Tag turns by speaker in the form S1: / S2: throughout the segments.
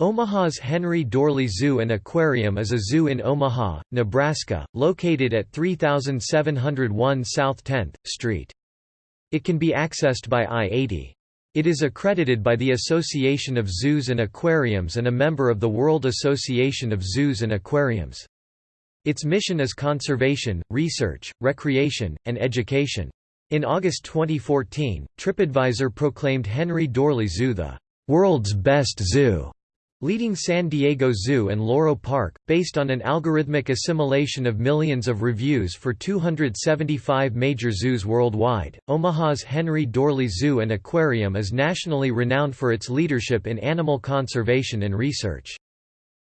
S1: Omaha's Henry Doorly Zoo and Aquarium is a zoo in Omaha, Nebraska, located at 3701 South 10th Street. It can be accessed by I-80. It is accredited by the Association of Zoos and Aquariums and a member of the World Association of Zoos and Aquariums. Its mission is conservation, research, recreation, and education. In August 2014, TripAdvisor proclaimed Henry Doorly Zoo the world's best zoo leading San Diego Zoo and Loro Parque, based on an algorithmic assimilation of millions of reviews for 275 major zoos worldwide. Omaha's Henry Doorly Zoo and Aquarium is nationally renowned for its leadership in animal conservation and research.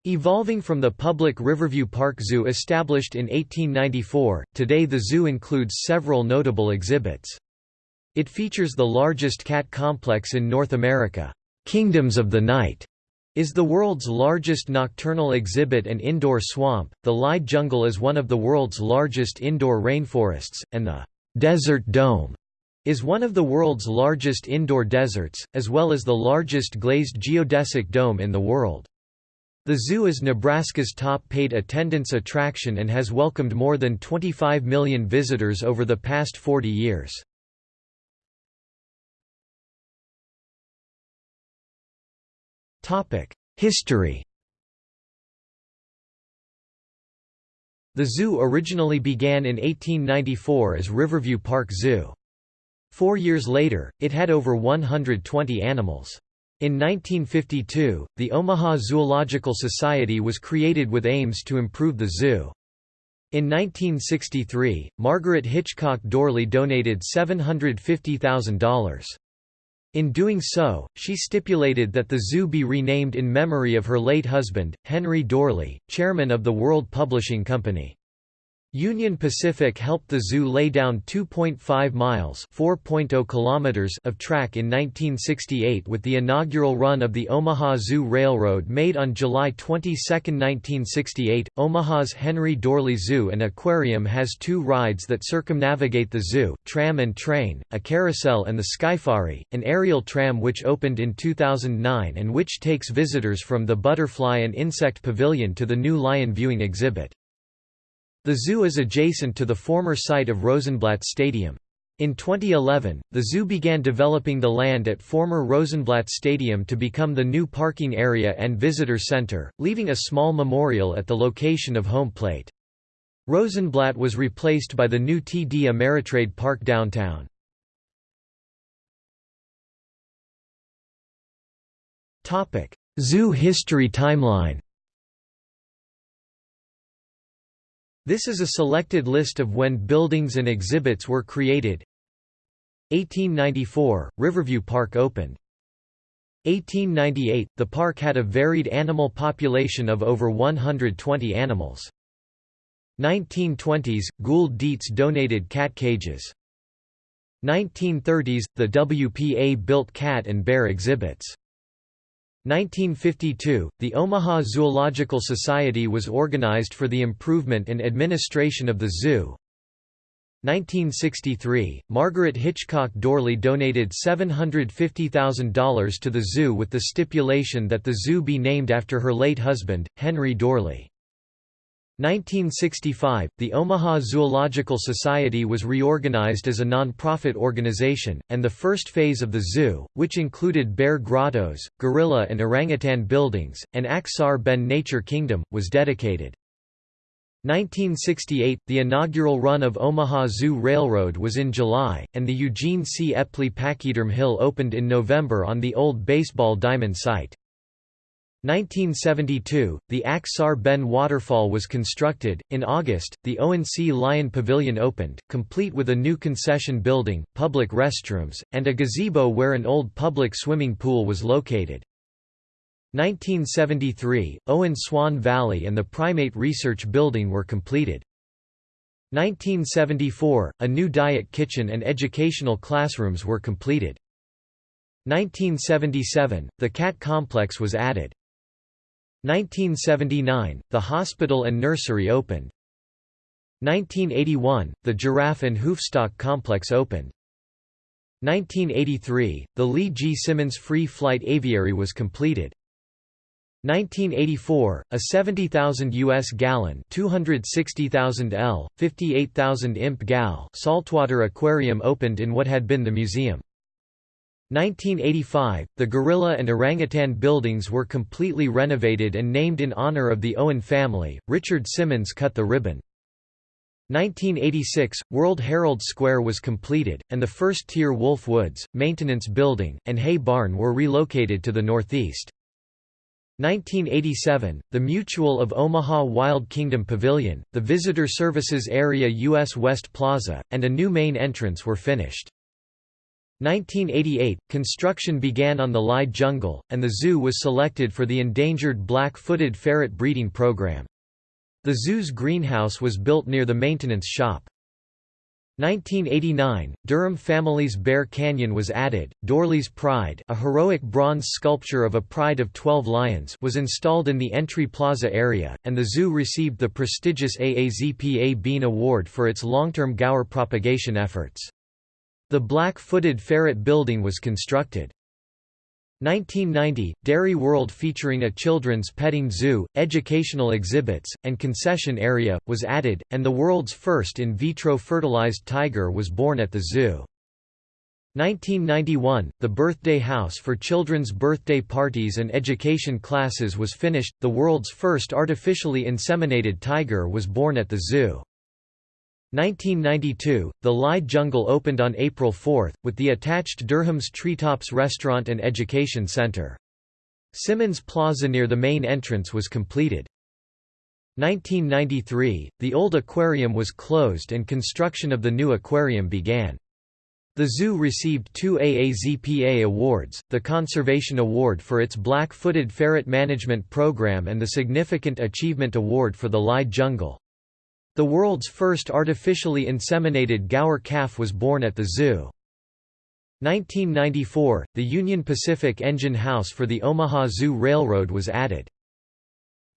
S1: Evolving from the public Riverview Park Zoo established in 1894, today the zoo includes several notable exhibits. It features the largest cat complex in North America, Kingdoms of the Night, is the world's largest nocturnal exhibit and indoor swamp. The Lied Jungle is one of the world's largest indoor rainforests, and the Desert Dome is one of the world's largest indoor deserts, as well as the largest glazed geodesic dome in the world. The zoo is Nebraska's top paid attendance attraction and has welcomed more than 25 million visitors over the past 40 years. History The zoo originally began in 1894 as Riverview Park Zoo. Four years later, it had over 120 animals. In 1952, the Omaha Zoological Society was created with aims to improve the zoo. In 1963, Margaret Hitchcock Doorly donated $750,000. In doing so, she stipulated that the zoo be renamed in memory of her late husband, Henry Doorly, chairman of the World Publishing Company. Union Pacific helped the zoo lay down 2.5 miles (4.0 kilometers) of track in 1968 with the inaugural run of the Omaha Zoo Railroad made on July 22, 1968. Omaha's Henry Doorly Zoo and Aquarium has two rides that circumnavigate the zoo, Tram and Train, a carousel and the Skyfari, an aerial tram which opened in 2009 and which takes visitors from the Butterfly and Insect Pavilion to the new lion viewing exhibit. The zoo is adjacent to the former site of Rosenblatt Stadium. In 2011, the zoo began developing the land at former Rosenblatt Stadium to become the new parking area and visitor center, leaving a small memorial at the location of home plate. Rosenblatt was replaced by the new TD Ameritrade Park downtown. Zoo history timeline This is a selected list of when buildings and exhibits were created 1894 – Riverview Park opened 1898 – The park had a varied animal population of over 120 animals. 1920s – Gould Dietz donated cat cages. 1930s – The WPA built cat and bear exhibits. 1952, the Omaha Zoological Society was organized for the improvement and administration of the zoo. 1963, Margaret Hitchcock Doorly donated $750,000 to the zoo with the stipulation that the zoo be named after her late husband, Henry Doorly. 1965, the Omaha Zoological Society was reorganized as a non-profit organization, and the first phase of the zoo, which included bear grottos, gorilla and orangutan buildings, and Ak-Sar-Ben Nature Kingdom, was dedicated. 1968 – The inaugural run of Omaha Zoo Railroad was in July, and the Eugene C. Epley Pachyderm Hill opened in November on the old baseball diamond site. 1972, the Ak-Sar-Ben waterfall was constructed. In August, the ONC Lion Pavilion opened, complete with a new concession building, public restrooms, and a gazebo where an old public swimming pool was located. 1973, Owen Swan Valley and the Primate Research Building were completed. 1974, a new diet kitchen and educational classrooms were completed. 1977, the cat complex was added. 1979, the hospital and nursery opened. 1981, the Giraffe and Hoofstock complex opened. 1983, the Lee G. Simmons Free Flight Aviary was completed. 1984, a 70,000 US gallon, 260,000 L, 58,000 imp gal saltwater aquarium opened in what had been the museum. 1985, the gorilla and orangutan buildings were completely renovated and named in honor of the Owen family. Richard Simmons cut the ribbon. 1986, World Herald Square was completed, and the first tier Wolf Woods, maintenance building, and hay barn were relocated to the northeast. 1987, the Mutual of Omaha Wild Kingdom Pavilion, the Visitor Services Area U.S. West Plaza, and a new main entrance were finished. 1988, construction began on the Lied Jungle, and the zoo was selected for the endangered black-footed ferret breeding program. The zoo's greenhouse was built near the maintenance shop. 1989, Durham family's Bear Canyon was added. Doorly's Pride, a heroic bronze sculpture of a pride of 12 lions, was installed in the entry plaza area, and the zoo received the prestigious AAZPA Bean Award for its long-term gaur propagation efforts. The black-footed ferret building was constructed. 1990, Dairy World featuring a children's petting zoo, educational exhibits, and concession area, was added, and the world's first in vitro fertilized tiger was born at the zoo. 1991, the birthday house for children's birthday parties and education classes was finished, the world's first artificially inseminated tiger was born at the zoo. 1992, the Lied Jungle opened on April 4, with the attached Durham's Treetops Restaurant and Education Center. Simmons Plaza near the main entrance was completed. 1993, the old aquarium was closed and construction of the new aquarium began. The zoo received two AAZPA awards, the Conservation Award for its black-footed ferret management program and the Significant Achievement Award for the Lied Jungle. The world's first artificially inseminated gaur calf was born at the zoo. 1994, the Union Pacific engine house for the Omaha Zoo Railroad was added.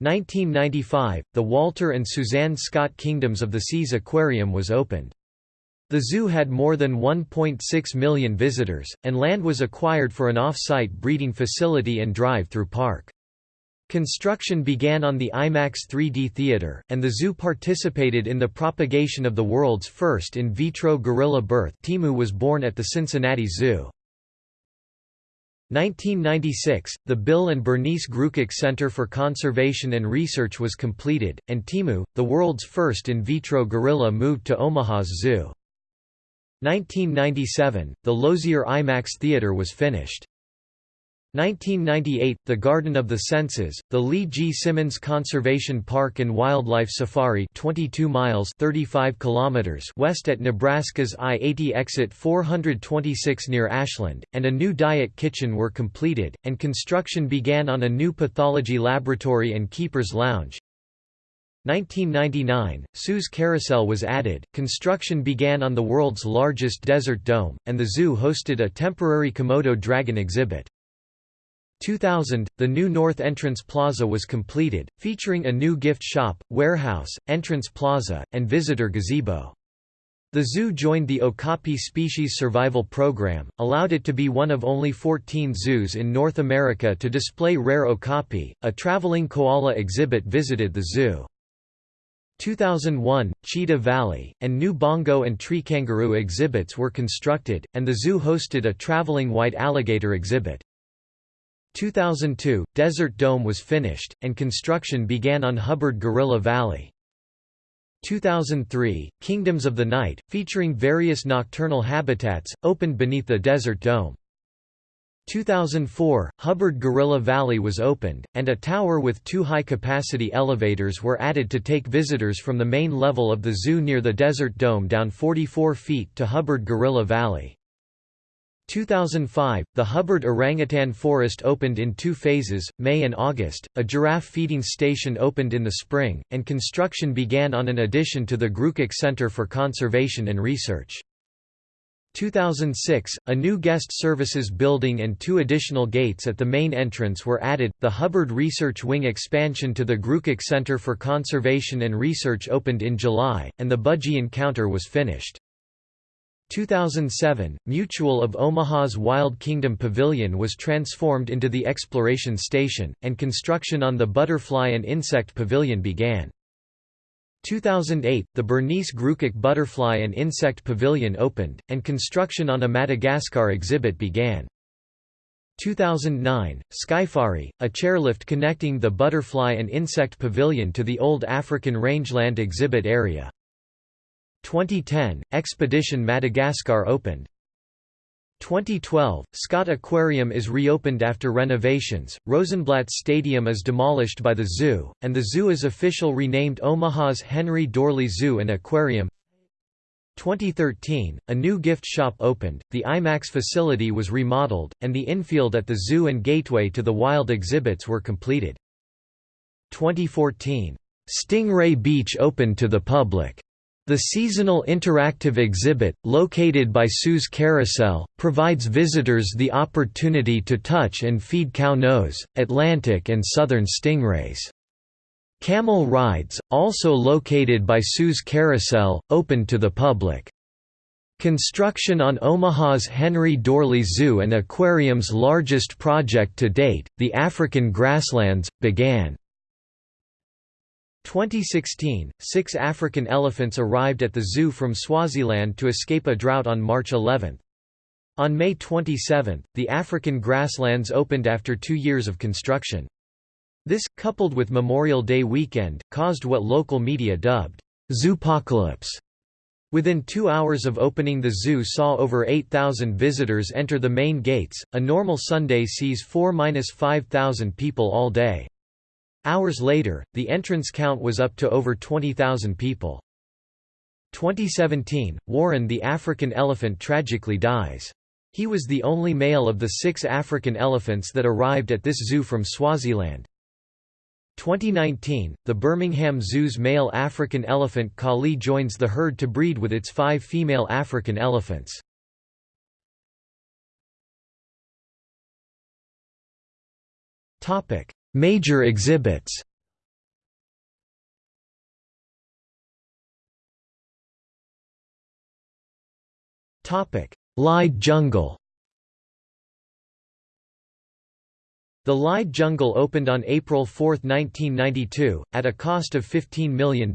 S1: 1995, the Walter and Suzanne Scott Kingdoms of the Seas Aquarium was opened. The zoo had more than 1.6 million visitors, and land was acquired for an off-site breeding facility and drive-through park. Construction began on the IMAX 3D theater, and the zoo participated in the propagation of the world's first in vitro gorilla birth Timu was born at the Cincinnati Zoo. 1996, the Bill and Bernice Grewcock Center for Conservation and Research was completed, and Timu, the world's first in vitro gorilla moved to Omaha's zoo. 1997, the Lozier IMAX Theater was finished. 1998 – The Garden of the Senses, the Lee G. Simmons Conservation Park and Wildlife Safari 22 miles 35 kilometers west at Nebraska's I-80 exit 426 near Ashland, and a new diet kitchen were completed, and construction began on a new pathology laboratory and keeper's lounge. 1999, Sue's Carousel was added, construction began on the world's largest desert dome, and the zoo hosted a temporary Komodo dragon exhibit. 2000, the new North Entrance Plaza was completed, featuring a new gift shop, warehouse, entrance plaza, and visitor gazebo. The zoo joined the Okapi Species Survival Program, allowed it to be one of only 14 zoos in North America to display rare okapi. A traveling koala exhibit visited the zoo. 2001, Cheetah Valley, and new bongo and tree kangaroo exhibits were constructed, and the zoo hosted a traveling white alligator exhibit. 2002, Desert Dome was finished, and construction began on Hubbard Gorilla Valley. 2003, Kingdoms of the Night, featuring various nocturnal habitats, opened beneath the Desert Dome. 2004, Hubbard Gorilla Valley was opened, and a tower with two high-capacity elevators were added to take visitors from the main level of the zoo near the Desert Dome down 44 feet to Hubbard Gorilla Valley. 2005, the Hubbard Orangutan Forest opened in two phases, May and August, a giraffe feeding station opened in the spring, and construction began on an addition to the Grewcock Center for Conservation and Research. 2006, a new guest services building and two additional gates at the main entrance were added. The Hubbard Research Wing expansion to the Grewcock Center for Conservation and Research opened in July, and the Budgie Encounter was finished. 2007, Mutual of Omaha's Wild Kingdom Pavilion was transformed into the Exploration Station, and construction on the Butterfly and Insect Pavilion began. 2008, the Bernice Grewcock Butterfly and Insect Pavilion opened, and construction on a Madagascar exhibit began. 2009, Skyfari, a chairlift connecting the Butterfly and Insect Pavilion to the Old African Rangeland exhibit area. 2010, Expedition Madagascar opened. 2012, Scott Aquarium is reopened after renovations, Rosenblatt Stadium is demolished by the zoo, and the zoo is official renamed Omaha's Henry Doorly Zoo and Aquarium 2013, a new gift shop opened, the IMAX facility was remodeled, and the infield at the zoo and gateway to the wild exhibits were completed. 2014, Stingray Beach opened to the public. The seasonal interactive exhibit, located by Sue's Carousel, provides visitors the opportunity to touch and feed cow nose, Atlantic and southern stingrays. Camel rides, also located by Sue's Carousel, open to the public. Construction on Omaha's Henry Doorly Zoo and Aquarium's largest project to date, the African Grasslands, began. 2016, six African elephants arrived at the zoo from Swaziland to escape a drought on March 11. On May 27, the African grasslands opened after two years of construction. This, coupled with Memorial Day weekend, caused what local media dubbed, "'Zoopocalypse'". Within two hours of opening the zoo saw over 8,000 visitors enter the main gates, a normal Sunday sees 4–5,000 people all day. Hours later, the entrance count was up to over 20,000 people. 2017, Warren the African elephant tragically dies. He was the only male of the six African elephants that arrived at this zoo from Swaziland. 2019, the Birmingham Zoo's male African elephant Kali joins the herd to breed with its five female African elephants. Major exhibits Lied jungle The Lied Jungle opened on April 4, 1992, at a cost of $15 million.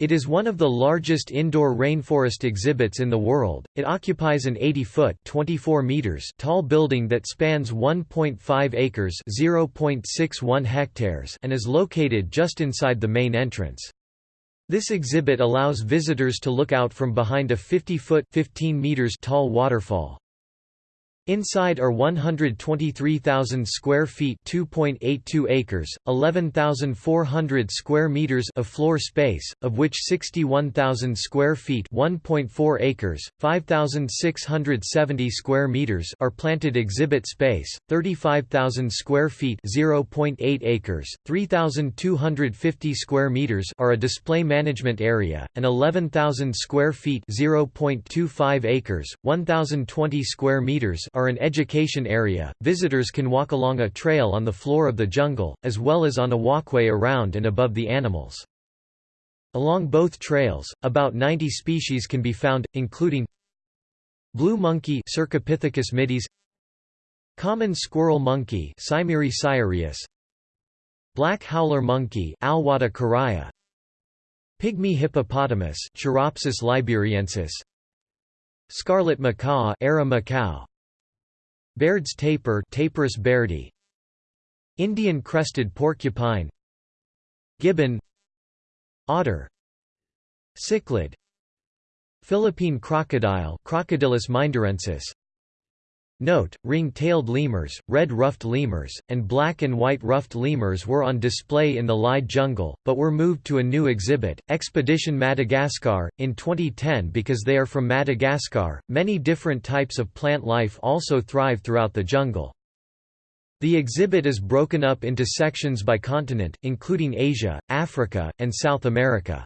S1: It is one of the largest indoor rainforest exhibits in the world. It occupies an 80-foot (24 meters) tall building that spans 1.5 acres (0.61 hectares) and is located just inside the main entrance. This exhibit allows visitors to look out from behind a 50-foot (15 meters) tall waterfall. Inside are 123,000 square feet (2.82 acres, 11,400 square meters) of floor space, of which 61,000 square feet (1.4 acres, 5,670 square meters) are planted exhibit space, 35,000 square feet (0.8 acres, 3,250 square meters) are a display management area, and 11,000 square feet (0.25 acres, 1,020 square meters) are are an education area. Visitors can walk along a trail on the floor of the jungle, as well as on a walkway around and above the animals. Along both trails, about 90 species can be found, including blue monkey Cercopithecus mitis, common squirrel monkey Saimiri sciureus, black howler monkey Alouatta caraya, pygmy hippopotamus Choeropsis liberiensis, scarlet macaw Ara macao, Baird's tapir Tapirus bairdi Indian crested porcupine. Gibbon. Otter. Cichlid. Philippine crocodile Crocodylus mindorensis Note, ring-tailed lemurs, red-ruffed lemurs, and black and white ruffed lemurs were on display in the Lied jungle, but were moved to a new exhibit, Expedition Madagascar, in 2010 because they are from Madagascar. Many different types of plant life also thrive throughout the jungle. The exhibit is broken up into sections by continent, including Asia, Africa, and South America.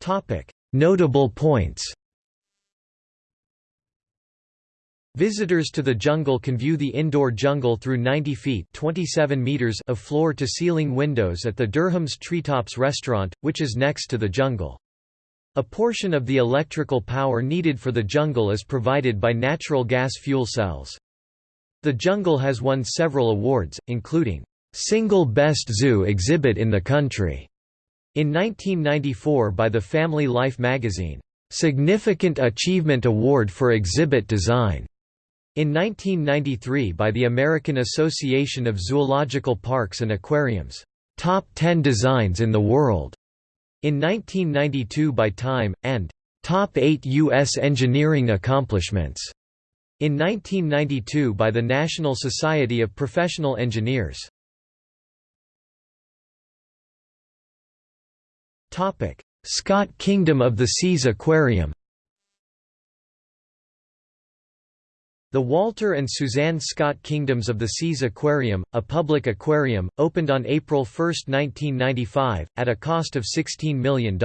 S1: Topic: Notable points Visitors to the jungle can view the indoor jungle through 90 feet 27 meters of floor-to-ceiling windows at the Durham's Treetops restaurant, which is next to the jungle. A portion of the electrical power needed for the jungle is provided by natural gas fuel cells. The jungle has won several awards, including, "...single best zoo exhibit in the country", in 1994 by the Family Life magazine, "...significant achievement award for exhibit design", in 1993 by the American Association of Zoological Parks and Aquariums, "...top 10 designs in the world", in 1992 by Time, and "...top 8 U.S. engineering accomplishments", in 1992 by the National Society of Professional Engineers. Scott Kingdom of the Seas Aquarium The Walter and Suzanne Scott Kingdoms of the Seas Aquarium, a public aquarium, opened on April 1, 1995, at a cost of $16 million.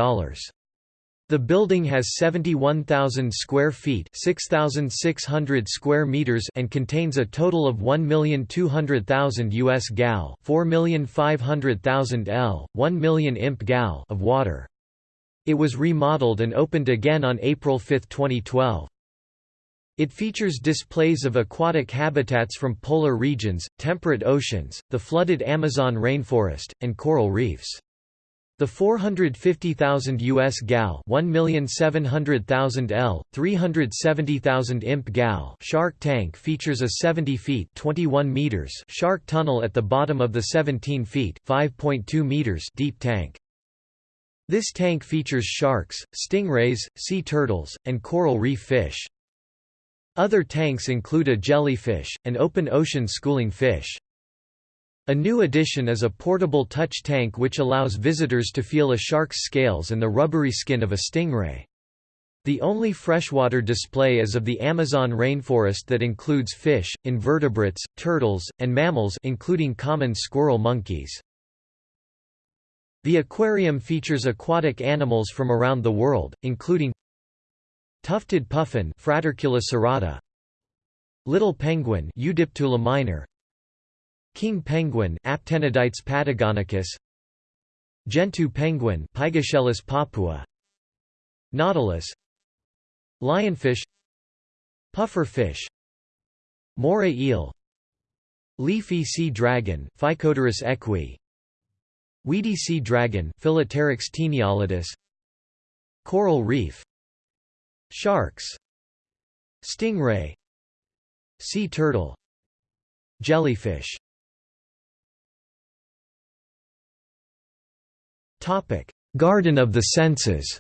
S1: The building has 71,000 square feet 6,600 square meters and contains a total of 1,200,000 US gal 4,500,000 L, 1 million imp gal of water. It was remodeled and opened again on April 5, 2012. It features displays of aquatic habitats from polar regions, temperate oceans, the flooded Amazon rainforest, and coral reefs. The 450,000 US gal 1,700,000 L, 370,000 imp gal shark tank features a 70 feet 21 meters shark tunnel at the bottom of the 17 feet 5.2 meters deep tank. This tank features sharks, stingrays, sea turtles, and coral reef fish. Other tanks include a jellyfish, an open ocean schooling fish. A new addition is a portable touch tank which allows visitors to feel a shark's scales and the rubbery skin of a stingray. The only freshwater display is of the Amazon rainforest that includes fish, invertebrates, turtles, and mammals including common squirrel monkeys. The aquarium features aquatic animals from around the world, including Tufted puffin Fratercula cirrhata Little penguin Eudyptula minor King penguin Aptenodytes patagonicus. Gentoo penguin Pygoscelis papua. Nautilus. Lionfish. Puffer fish Moray eel. Leafy sea dragon Phycodurus eques. Weedy sea dragon Phyllopteryx taeniolatus Coral reef. Sharks. Stingray. Sea turtle. Jellyfish Garden of the Senses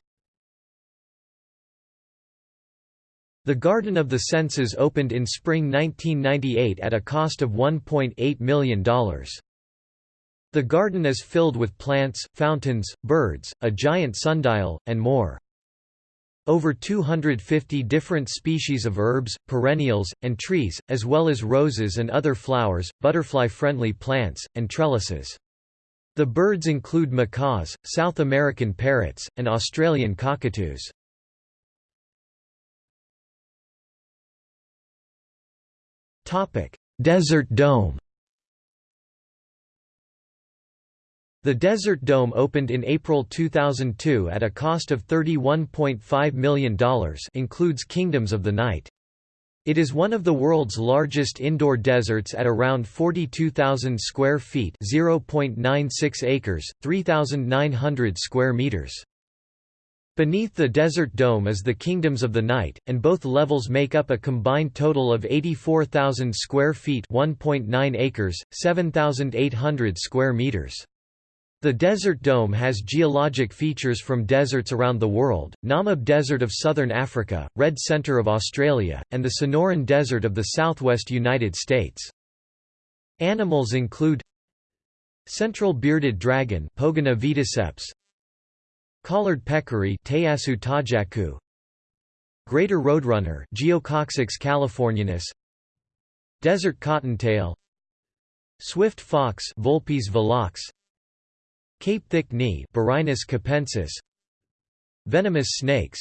S1: The Garden of the Senses opened in spring 1998 at a cost of $1.8 million. The garden is filled with plants, fountains, birds, a giant sundial, and more. Over 250 different species of herbs, perennials, and trees, as well as roses and other flowers, butterfly-friendly plants, and trellises. The birds include macaws, South American parrots, and Australian cockatoos. Desert Dome The Desert Dome opened in April 2002 at a cost of $31.5 million includes Kingdoms of the Night. It is one of the world's largest indoor deserts at around 42,000 square feet (0.96 acres, 3,900 square meters). Beneath the Desert Dome is the Kingdoms of the Night, and both levels make up a combined total of 84,000 square feet (1.9 acres, 7,800 square meters). The Desert Dome has geologic features from deserts around the world, Namib Desert of southern Africa, Red Center of Australia, and the Sonoran Desert of the southwest United States. Animals include Central bearded dragon Pogona vitticeps, Collared peccary tajacu, Greater roadrunner Geococcyx californianus, Desert cottontail, Swift fox Vulpes velox, Cape thick knee Burhinus capensis. Venomous snakes.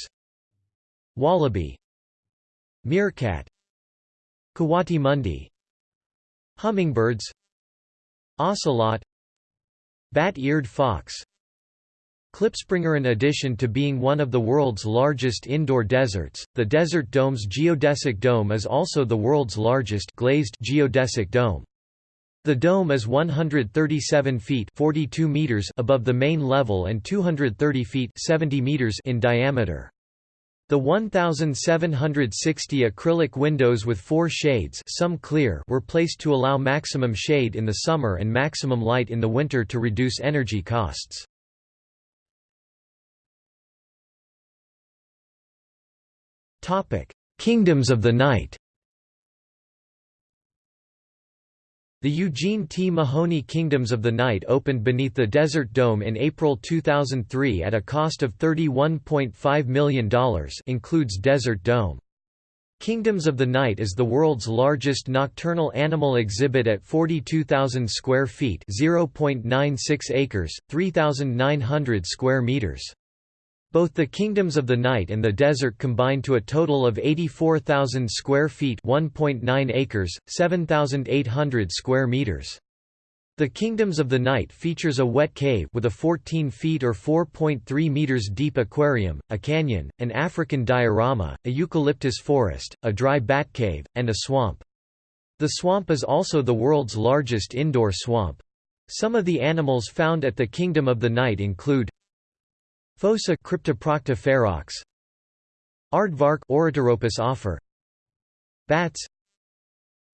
S1: Wallaby. Meerkat. Coati-mundi Hummingbirds. Ocelot. Bat-eared fox. Klipspringer In addition to being one of the world's largest indoor deserts, the Desert Dome's geodesic dome is also the world's largest glazed geodesic dome. The dome is 137 feet 42 meters above the main level and 230 feet 70 meters in diameter. The 1,760 acrylic windows with four shades some clear were placed to allow maximum shade in the summer and maximum light in the winter to reduce energy costs. Kingdoms of the Night The Eugene T. Mahoney Kingdoms of the Night opened beneath the Desert Dome in April 2003 at a cost of $31.5 million includes Desert Dome. Kingdoms of the Night is the world's largest nocturnal animal exhibit at 42,000 square feet (0.96 acres, 3,900 square meters). Both the Kingdoms of the Night and the Desert combine to a total of 84,000 square feet 1.9 acres, 7,800 square meters. The Kingdoms of the Night features a wet cave with a 14 feet or 4.3 meters deep aquarium, a canyon, an African diorama, a eucalyptus forest, a dry bat cave, and a swamp. The swamp is also the world's largest indoor swamp. Some of the animals found at the Kingdom of the Night include Fossa Cryptoprocta ferox. Aardvark Ornithorhynchus offer. Bats.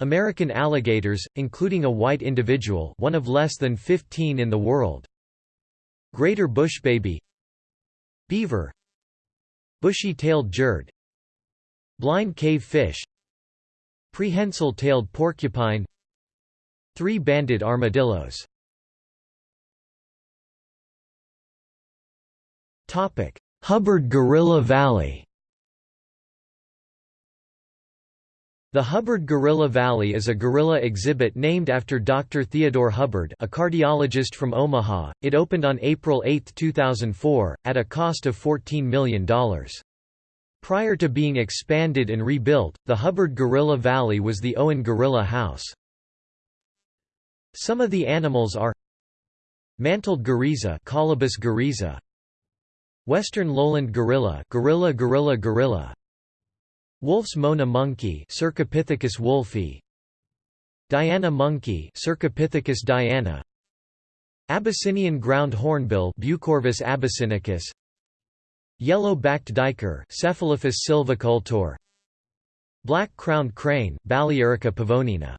S1: American alligators, including a white individual one of less than 15 in the world. Greater bushbaby Beaver. Bushy-tailed jird. Blind cave fish. Prehensile-tailed porcupine. Three-banded armadillos Hubbard Gorilla Valley The Hubbard Gorilla Valley is a gorilla exhibit named after Dr. Theodore Hubbard a cardiologist from Omaha. It opened on April 8, 2004, at a cost of $14 million. Prior to being expanded and rebuilt, the Hubbard Gorilla Valley was the Owen Gorilla House. Some of the animals are Mantled guereza Colobus guereza, Western lowland gorilla gorilla gorilla gorilla. Wolf's Mona monkey Cercopithecus wolfi Diana monkey Cercopithecus diana. Abyssinian ground hornbill Bucorvus abyssinicus. Yellow-backed duiker Cephalophus sylvicultor Black-crowned crane Balearica pavonina.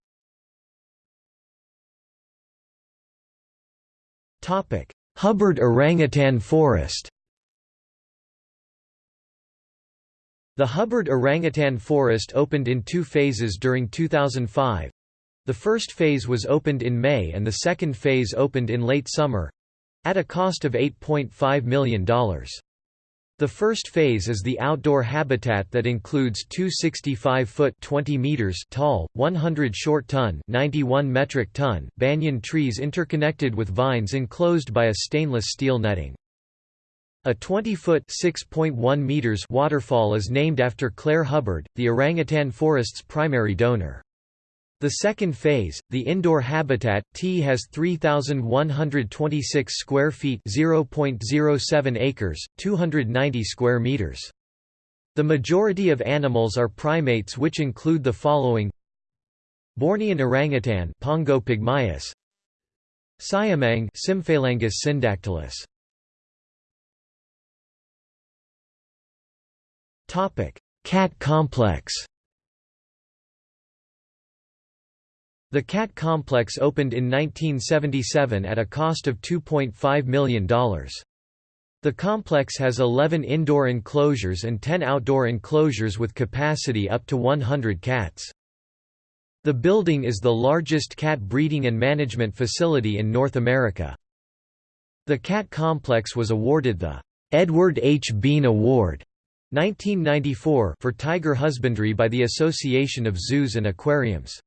S1: Topic: Hubbard orangutan forest The Hubbard Orangutan Forest opened in two phases during 2005. The first phase was opened in May and the second phase opened in late summer—at a cost of $8.5 million. The first phase is the outdoor habitat that includes two 65-foot 20 meters tall, 100 short ton 91 metric ton banyan trees interconnected with vines enclosed by a stainless steel netting. A 20-foot (6.1 meters) waterfall is named after Claire Hubbard, the orangutan forest's primary donor. The second phase, the indoor habitat, T has 3,126 square feet (0.07 acres, 290 square meters). The majority of animals are primates which include the following Bornean orangutan Pongo pygmaeus Siamang Symphalangus syndactylus Cat complex The Cat Complex opened in 1977 at a cost of $2.5 million. The complex has 11 indoor enclosures and 10 outdoor enclosures with capacity up to 100 cats. The building is the largest cat breeding and management facility in North America. The cat complex was awarded the Edward H. Bean Award 1994 for tiger husbandry by the Association of Zoos and Aquariums.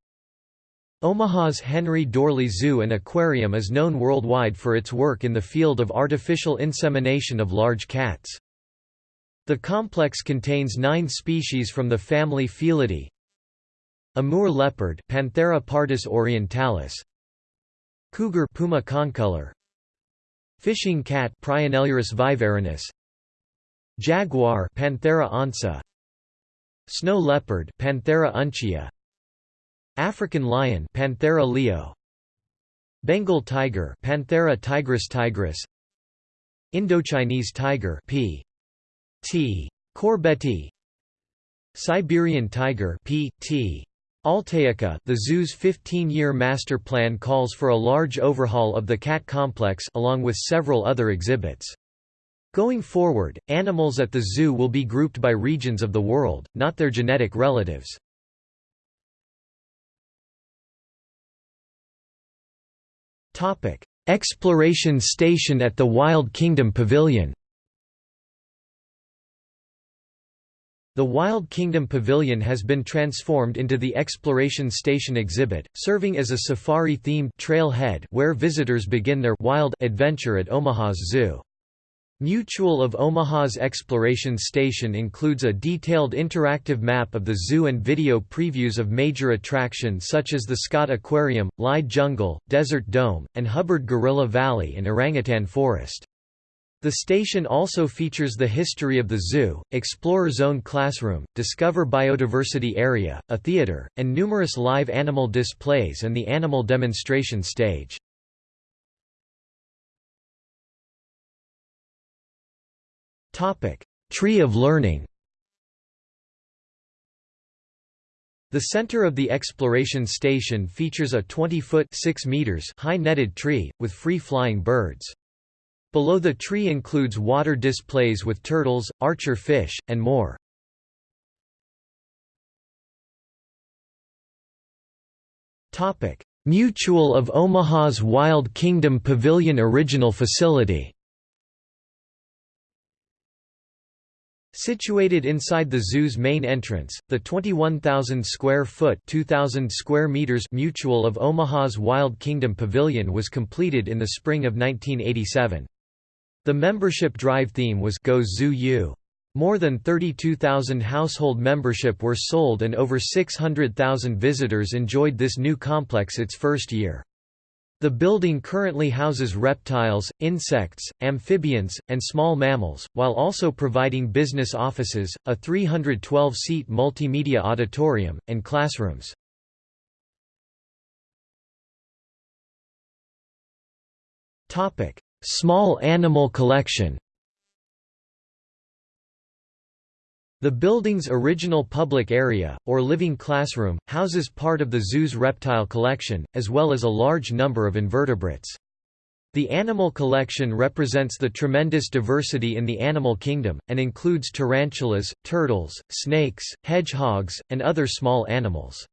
S1: Omaha's Henry Doorly Zoo and Aquarium is known worldwide for its work in the field of artificial insemination of large cats. The complex contains nine species from the family Felidae, Amur leopard Panthera pardus orientalis Cougar Puma concolor Fishing cat Prionailurus viverrinus Jaguar Panthera onca Snow leopard Panthera uncia African lion Panthera leo Bengal tiger Panthera tigris tigris Indochinese tiger P. T. corbetti Siberian tiger P. T. Altaica the zoo's 15-year master plan calls for a large overhaul of the cat complex along with several other exhibits. Going forward, animals at the zoo will be grouped by regions of the world, not their genetic relatives. Exploration station at the Wild Kingdom Pavilion The Wild Kingdom Pavilion has been transformed into the Exploration Station exhibit, serving as a safari-themed trailhead where visitors begin their wild adventure at Omaha's zoo. Mutual of Omaha's Exploration Station includes a detailed interactive map of the zoo and video previews of major attractions such as the Scott Aquarium, Lied Jungle, Desert Dome, and Hubbard Gorilla Valley and Orangutan Forest. The station also features the history of the zoo, Explorer Zone Classroom, Discover Biodiversity Area, a theater, and numerous live animal displays and the animal demonstration stage. Tree of Learning The center of the exploration station features a 20-foot (6 meters) high netted tree, with free-flying birds. Below the tree includes water displays with turtles, archer fish, and more. Topic: Mutual of Omaha's Wild Kingdom Pavilion Original Facility Situated inside the zoo's main entrance, the 21,000 square foot (2,000 square meters Mutual of Omaha's Wild Kingdom Pavilion was completed in the spring of 1987. The membership drive theme was Go Zoo U. More than 32,000 household membership were sold and over 600,000 visitors enjoyed this new complex its first year. The building currently houses reptiles, insects, amphibians, and small mammals, while also providing business offices, a 312-seat multimedia auditorium, and classrooms. Small animal collection The building's original public area, or living classroom, houses part of the zoo's reptile collection, as well as a large number of invertebrates. The animal collection represents the tremendous diversity in the animal kingdom, and includes tarantulas, turtles, snakes, hedgehogs, and other small animals.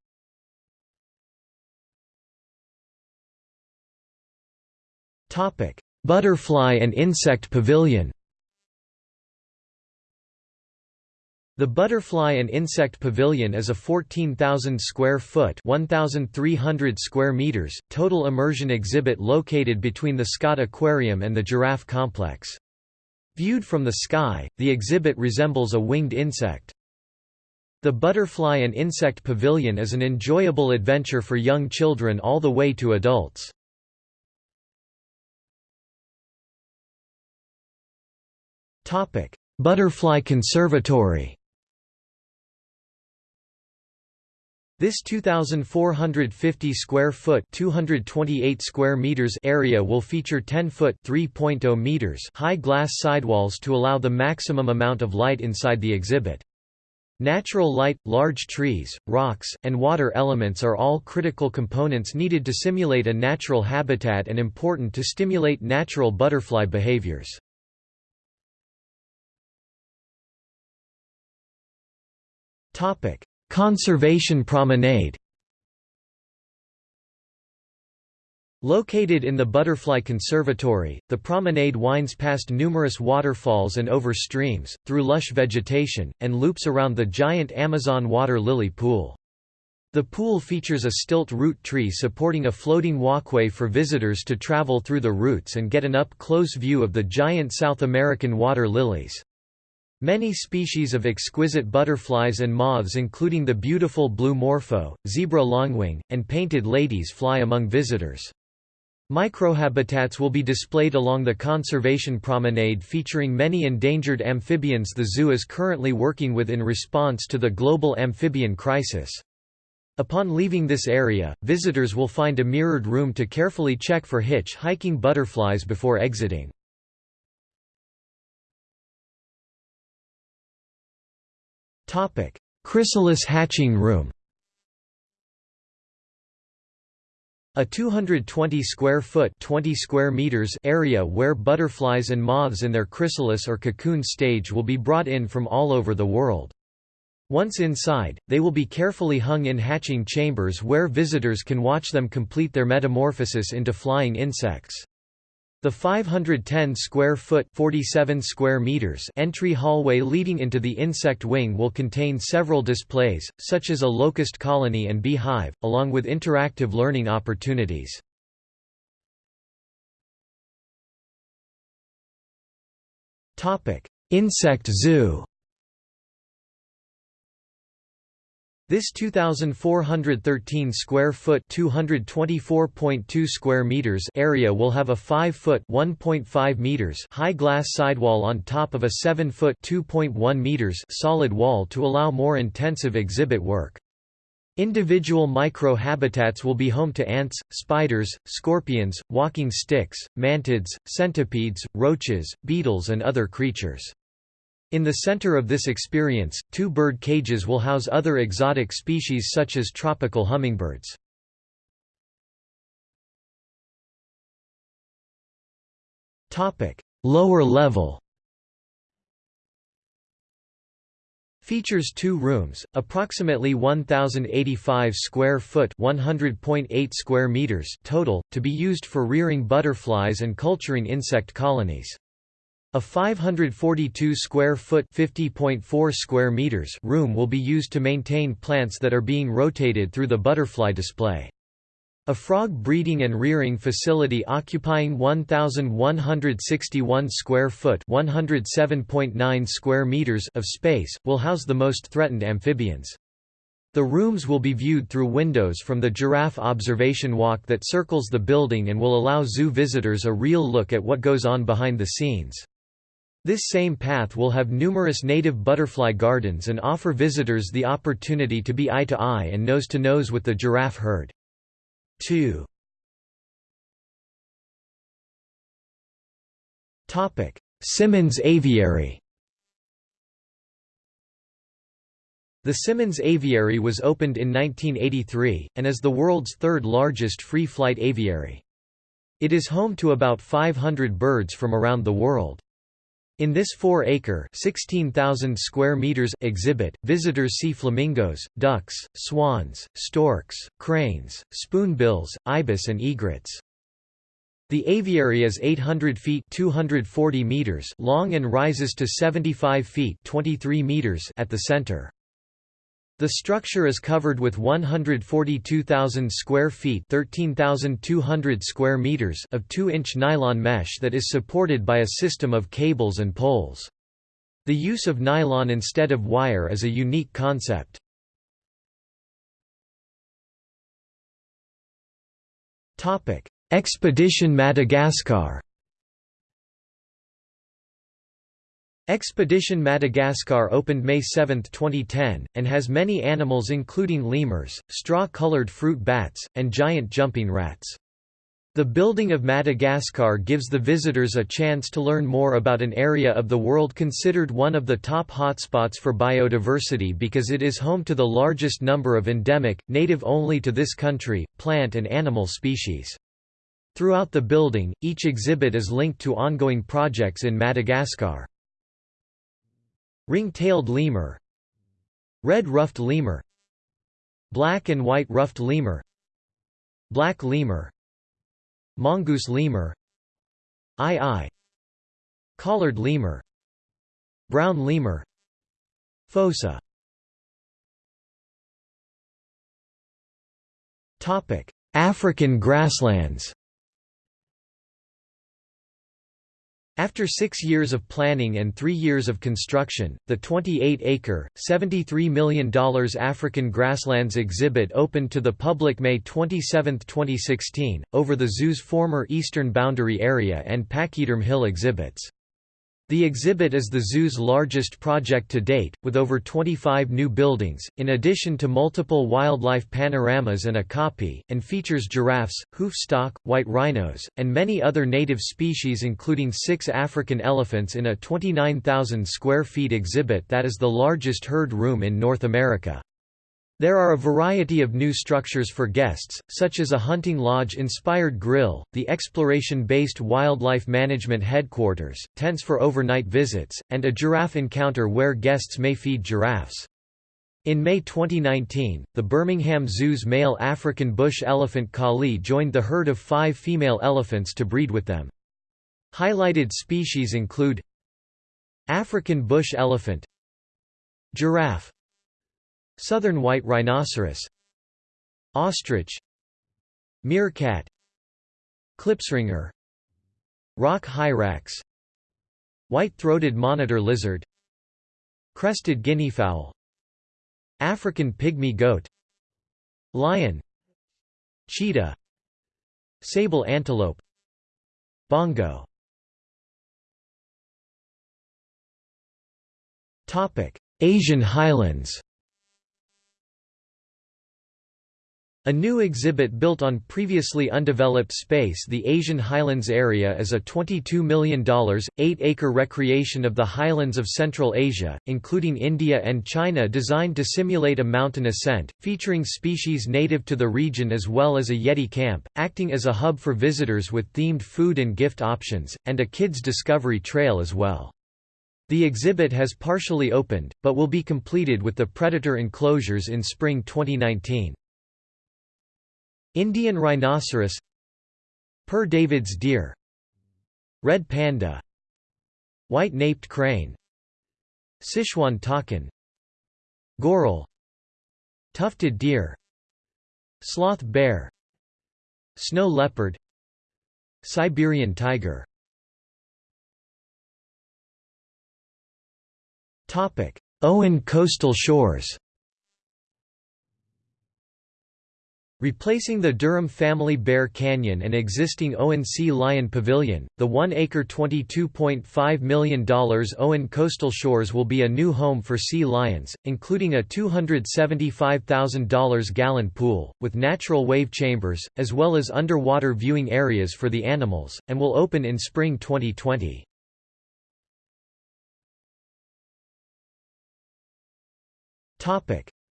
S1: Butterfly and Insect Pavilion The Butterfly and Insect Pavilion is a 14,000 square foot (1,300 square meters) total immersion exhibit located between the Scott Aquarium and the Giraffe Complex. Viewed from the sky, the exhibit resembles a winged insect. The Butterfly and Insect Pavilion is an enjoyable adventure for young children all the way to adults. Butterfly Conservatory This 2450 square foot 228 square meters area will feature 10 foot 3.0 meters high glass sidewalls to allow the maximum amount of light inside the exhibit. Natural light, large trees, rocks, and water elements are all critical components needed to simulate a natural habitat and important to stimulate natural butterfly behaviors. Topic: Conservation Promenade. Located in the Butterfly Conservatory, the promenade winds past numerous waterfalls and over streams, through lush vegetation, and loops around the giant Amazon water lily pool. The pool features a stilt root tree supporting a floating walkway for visitors to travel through the roots and get an up-close view of the giant South American water lilies. Many species of exquisite butterflies and moths including the beautiful blue morpho, zebra longwing, and painted ladies fly among visitors. Microhabitats will be displayed along the conservation promenade featuring many endangered amphibians the zoo is currently working with in response to the global amphibian crisis. Upon leaving this area, visitors will find a mirrored room to carefully check for hitch-hiking butterflies before exiting. Chrysalis hatching room A 220 square foot 20 square meters area where butterflies and moths in their chrysalis or cocoon stage will be brought in from all over the world. Once inside, they will be carefully hung in hatching chambers where visitors can watch them complete their metamorphosis into flying insects. The 510 square foot 47 square meters entry hallway leading into the insect wing will contain several displays, such as a locust colony and beehive, along with interactive learning opportunities. Insect zoo This 2413 square foot 224.2 square meters area will have a 5 foot 1.5 meters high glass sidewall on top of a 7 foot 2.1 meters solid wall to allow more intensive exhibit work. Individual micro-habitats will be home to ants, spiders, scorpions, walking sticks, mantids, centipedes, roaches, beetles and other creatures. In the center of this experience, two bird cages will house other exotic species such as tropical hummingbirds. Lower level Features two rooms, approximately 1085 square foot, 100.8 square meters total, to be used for rearing butterflies and culturing insect colonies. A 542 square foot (50.4 square meters) room will be used to maintain plants that are being rotated through the butterfly display. A frog breeding and rearing facility occupying 1161 square foot (107.9 square meters) of space will house the most threatened amphibians. The rooms will be viewed through windows from the giraffe observation walk that circles the building and will allow zoo visitors a real look at what goes on behind the scenes. This same path will have numerous native butterfly gardens and offer visitors the opportunity to be eye-to-eye -eye and nose-to-nose -nose with the giraffe herd. 2. Simmons Aviary The Simmons Aviary was opened in 1983, and is the world's third largest free-flight aviary. It is home to about 500 birds from around the world. In this 4-acre (16,000 square meters) exhibit, visitors see flamingos, ducks, swans, storks, cranes, spoonbills, ibis and egrets. The aviary is 800 feet 240 meters long and rises to 75 feet 23 meters at the center. The structure is covered with 142,000 square feet 13,200 square meters of 2-inch nylon mesh that is supported by a system of cables and poles. The use of nylon instead of wire is a unique concept. Expedition Madagascar Expedition Madagascar opened May 7, 2010, and has many animals including lemurs, straw-colored fruit bats, and giant jumping rats. The building of Madagascar gives the visitors a chance to learn more about an area of the world considered one of the top hotspots for biodiversity because it is home to the largest number of endemic, native only to this country, plant and animal species. Throughout the building, each exhibit is linked to ongoing projects in Madagascar. Ring-tailed lemur Red-ruffed lemur Black and white ruffed lemur Black lemur Mongoose lemur Aye-aye Collared lemur Brown lemur Fossa. African grasslands After six years of planning and three years of construction, the 28-acre, $73 million African grasslands exhibit opened to the public May 27, 2016, over the zoo's former eastern boundary area and Pachyderm Hill exhibits. The exhibit is the zoo's largest project to date, with over 25 new buildings, in addition to multiple wildlife panoramas and a copy, and features giraffes, hoofstock, white rhinos, and many other native species including six African elephants in a 29,000 square feet exhibit that is the largest herd room in North America. There are a variety of new structures for guests, such as a hunting lodge-inspired grill, the exploration-based wildlife management headquarters, tents for overnight visits, and a giraffe encounter where guests may feed giraffes. In May 2019, the Birmingham Zoo's male African bush elephant Kali joined the herd of five female elephants to breed with them. Highlighted species include African bush elephant Giraffe Southern white rhinoceros Ostrich Meerkat Klipspringer Rock hyrax White-throated monitor lizard Crested guineafowl African pygmy goat Lion Cheetah Sable antelope Bongo. Asian highlands A new exhibit built on previously undeveloped space the Asian Highlands area is a $22 million, 8-acre recreation of the highlands of Central Asia, including India and China designed to simulate a mountain ascent, featuring species native to the region as well as a Yeti camp, acting as a hub for visitors with themed food and gift options, and a kids' discovery trail as well. The exhibit has partially opened, but will be completed with the predator enclosures in spring 2019. Indian rhinoceros Père David's deer Red panda White-naped crane Sichuan takin Goral Tufted deer Sloth bear Snow leopard Siberian tiger. Owen coastal shores Replacing the Durham Family Bear Canyon and existing Owen Sea Lion Pavilion, the 1-acre $22.5 million Owen Coastal Shores will be a new home for sea lions, including a $275,000 gallon pool, with natural wave chambers, as well as underwater viewing areas for the animals, and will open in spring 2020.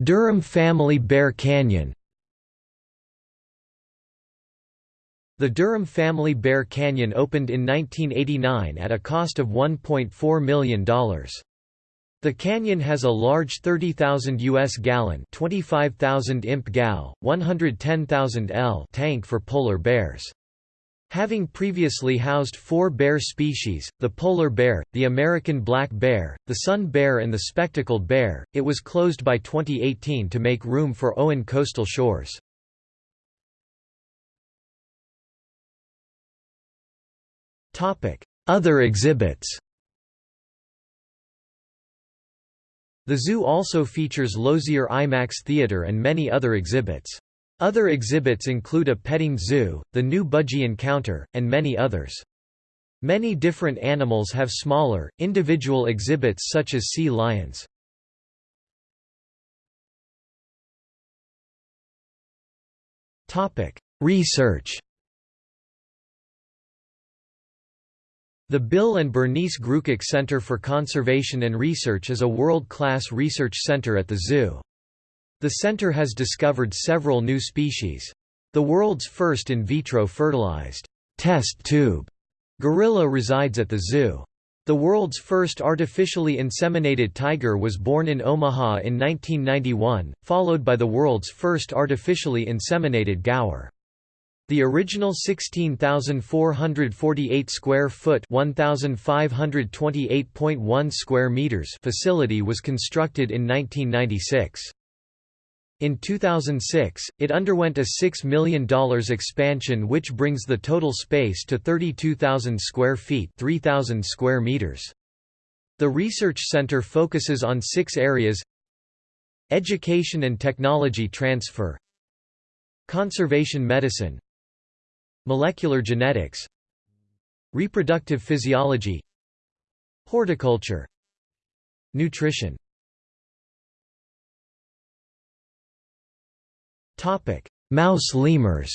S1: Durham Family Bear Canyon The Durham Family Bear Canyon opened in 1989 at a cost of $1.4 million. The canyon has a large 30,000 US gallon 25,000 imp gal, 110,000 L tank for polar bears. Having previously housed four bear species, the polar bear, the American black bear, the sun bear and the spectacled bear, it was closed by 2018 to make room for Owen coastal shores. Other exhibits The zoo also features Lozier IMAX Theatre and many other exhibits. Other exhibits include a petting zoo, the new Budgie Encounter, and many others. Many different animals have smaller, individual exhibits such as sea lions. Research The Bill and Bernice Grewcock Center for Conservation and Research is a world-class research center at the zoo. The center has discovered several new species. The world's first in vitro fertilized test tube gorilla resides at the zoo. The world's first artificially inseminated tiger was born in Omaha in 1991, followed by the world's first artificially inseminated gaur. The original 16,448 square foot (1,528.1 square meters) facility was constructed in 1996. In 2006, it underwent a $6 million expansion which brings the total space to 32,000 square feet 3,000 square meters. The research center focuses on six areas Education and technology transfer Conservation medicine Molecular genetics Reproductive physiology Horticulture Nutrition. Mouse lemurs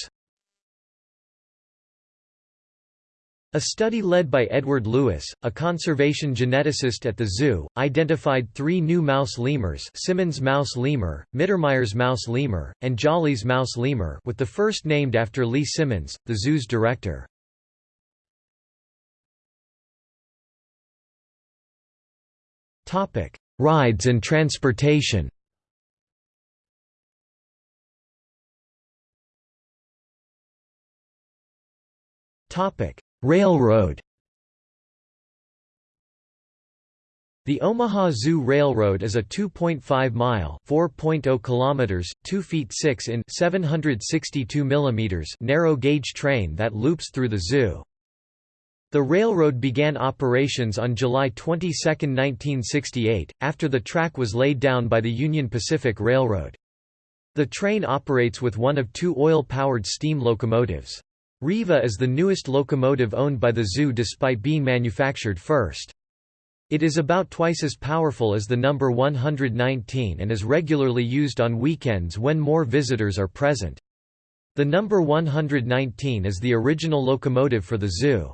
S1: A study led by Edward Louis, a conservation geneticist at the zoo, identified three new mouse lemurs Simmons mouse lemur, Mittermeier's mouse lemur, and Jolly's mouse lemur with the first named after Lee Simmons, the zoo's director. Rides and transportation Railroad The Omaha Zoo Railroad is a 2.5-mile (4.0 kilometers, 2 feet 6 in 762 millimeters) narrow-gauge train that loops through the zoo. The railroad began operations on July 22, 1968, after the track was laid down by the Union Pacific Railroad. The train operates with one of two oil-powered steam locomotives. Riva is the newest locomotive owned by the zoo despite being manufactured first. It is about twice as powerful as the number 119 and is regularly used on weekends when more visitors are present. The number 119 is the original locomotive for the zoo.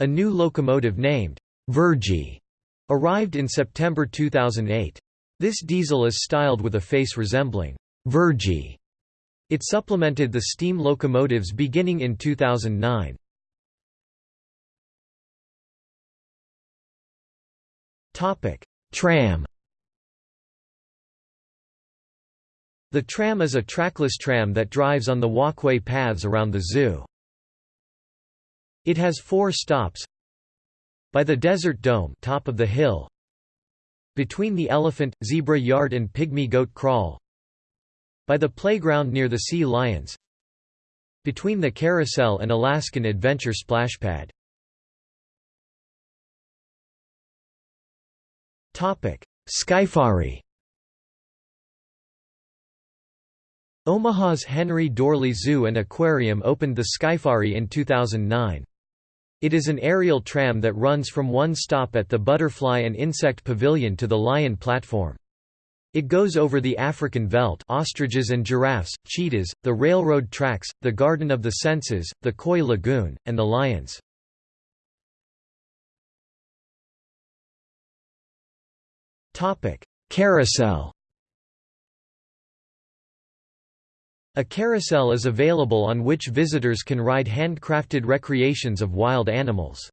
S1: A new locomotive named Virgie arrived in September 2008. This diesel is styled with a face resembling Virgie it supplemented the steam locomotives beginning in 2009. Tram The tram is a trackless tram that drives on the walkway paths around the zoo. It has four stops by the Desert Dome top of the hill, between the elephant, zebra yard and pygmy goat kraal, by the playground near the Sea Lions Between the Carousel and Alaskan Adventure Splashpad Skyfari Omaha's Henry Doorly Zoo and Aquarium opened the Skyfari in 2009. It is an aerial tram that runs from one stop at the Butterfly and Insect Pavilion to the Lion platform. It goes over the African veldt ostriches and giraffes, cheetahs, the railroad tracks, the Garden of the Senses, the Koi Lagoon, and the lions. Carousel A carousel is available on which visitors can ride handcrafted recreations of wild animals.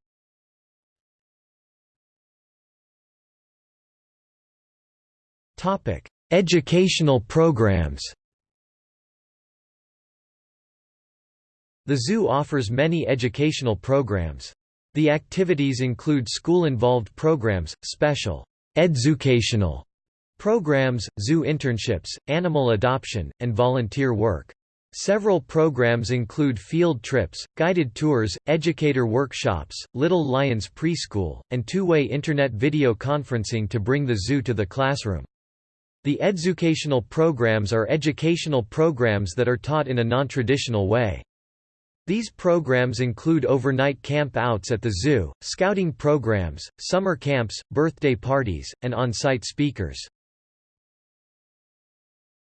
S1: Topic: Educational programs. The zoo offers many educational programs. The activities include school-involved programs, special educational programs, zoo internships, animal adoption, and volunteer work. Several programs include field trips, guided tours, educator workshops, Little Lions preschool, and two-way Internet video conferencing to bring the zoo to the classroom. The educational programs are educational programs that are taught in a non-traditional way. These programs include overnight camp outs at the zoo, scouting programs, summer camps, birthday parties, and on-site speakers.